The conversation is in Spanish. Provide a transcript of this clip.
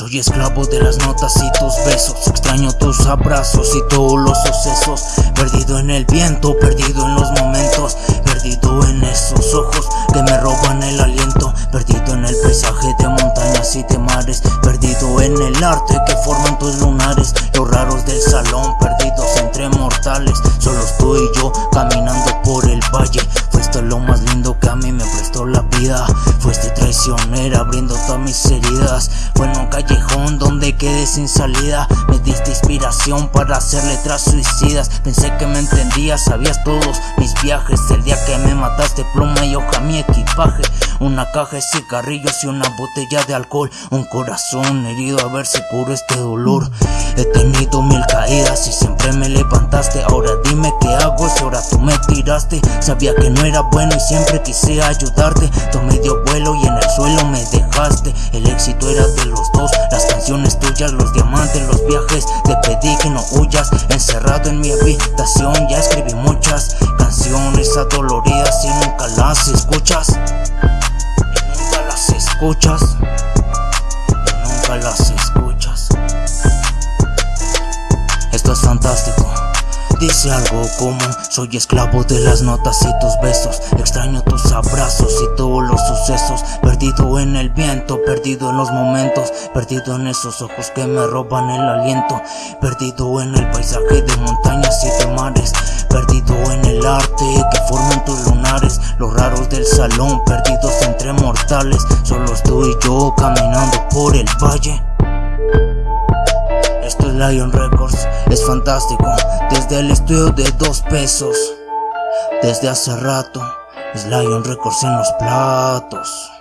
Soy esclavo de las notas y tus besos, extraño tus abrazos y todos los sucesos, perdido en el viento, perdido en los momentos, perdido en esos ojos que me roban el aliento, perdido en el paisaje de montañas y de mares, en el arte que forman tus lunares Los raros del salón, perdidos entre mortales. Solo estoy yo caminando por el valle Fuiste lo más lindo que a mí me prestó la vida traicionera abriendo todas mis heridas. Fue en un callejón donde quedé sin salida. Me diste inspiración para hacer letras suicidas. Pensé que me entendías, sabías todos mis viajes. El día que me mataste pluma y hoja mi equipaje. Una caja de cigarrillos y una botella de alcohol. Un corazón herido a ver si curo este dolor. He tenido mil caídas y siempre me levantaste. Ahora dime qué hago si ahora tú me tiraste. Sabía que no era bueno y siempre quise ayudarte. Tomé dio vuelo y El éxito era de los dos, las canciones tuyas, los diamantes, los viajes. Te pedí que no huyas, encerrado en mi habitación Ya escribí muchas canciones adoloridas y nunca las escuchas. Y nunca las escuchas. Y nunca las escuchas. Esto es fantástico. Dice algo como Soy esclavo de las notas y tus besos. Extraño tus abrazos y todos los sucesos. Perdido en el viento, perdido en los momentos. Perdido en esos ojos que me roban el aliento. Perdido en el paisaje de montañas y de mares. Perdido en el arte que forman tus lunares. Los raros del salón, perdidos entre mortales. Solo estoy yo caminando por el valle Lion Records, es fantástico. Desde el estudio de dos pesos. Desde hace rato. Es Lion Records en los platos